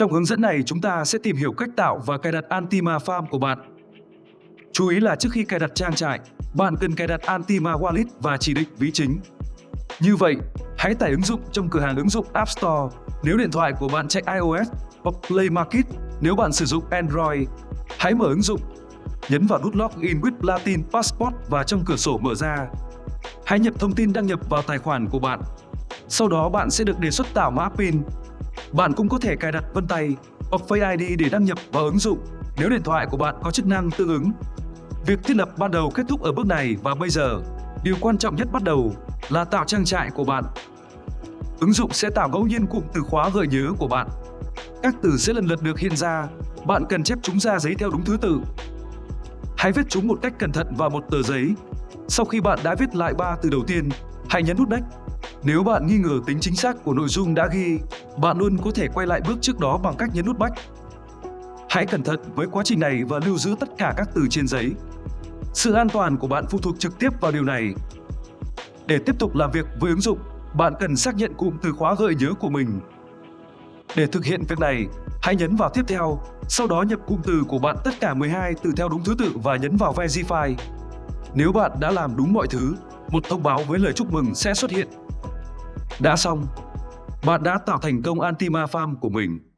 Trong hướng dẫn này, chúng ta sẽ tìm hiểu cách tạo và cài đặt Antima Farm của bạn. Chú ý là trước khi cài đặt trang trại, bạn cần cài đặt Antima Wallet và chỉ định ví chính. Như vậy, hãy tải ứng dụng trong cửa hàng ứng dụng App Store nếu điện thoại của bạn chạy iOS hoặc Play Market nếu bạn sử dụng Android. Hãy mở ứng dụng, nhấn vào nút Login with Platin Passport và trong cửa sổ mở ra. Hãy nhập thông tin đăng nhập vào tài khoản của bạn. Sau đó bạn sẽ được đề xuất tạo mã PIN. Bạn cũng có thể cài đặt vân tay hoặc Face ID để đăng nhập vào ứng dụng nếu điện thoại của bạn có chức năng tương ứng. Việc thiết lập ban đầu kết thúc ở bước này và bây giờ, điều quan trọng nhất bắt đầu là tạo trang trại của bạn. Ứng dụng sẽ tạo ngẫu nhiên cụm từ khóa gợi nhớ của bạn. Các từ sẽ lần lượt được hiện ra, bạn cần chép chúng ra giấy theo đúng thứ tự. Hãy viết chúng một cách cẩn thận vào một tờ giấy. Sau khi bạn đã viết lại ba từ đầu tiên, hãy nhấn nút Next. Nếu bạn nghi ngờ tính chính xác của nội dung đã ghi, bạn luôn có thể quay lại bước trước đó bằng cách nhấn nút Back. Hãy cẩn thận với quá trình này và lưu giữ tất cả các từ trên giấy. Sự an toàn của bạn phụ thuộc trực tiếp vào điều này. Để tiếp tục làm việc với ứng dụng, bạn cần xác nhận cụm từ khóa gợi nhớ của mình. Để thực hiện việc này, hãy nhấn vào tiếp theo, sau đó nhập cụm từ của bạn tất cả 12 từ theo đúng thứ tự và nhấn vào Verify. Nếu bạn đã làm đúng mọi thứ, một thông báo với lời chúc mừng sẽ xuất hiện. Đã xong, bạn đã tạo thành công Antima Farm của mình.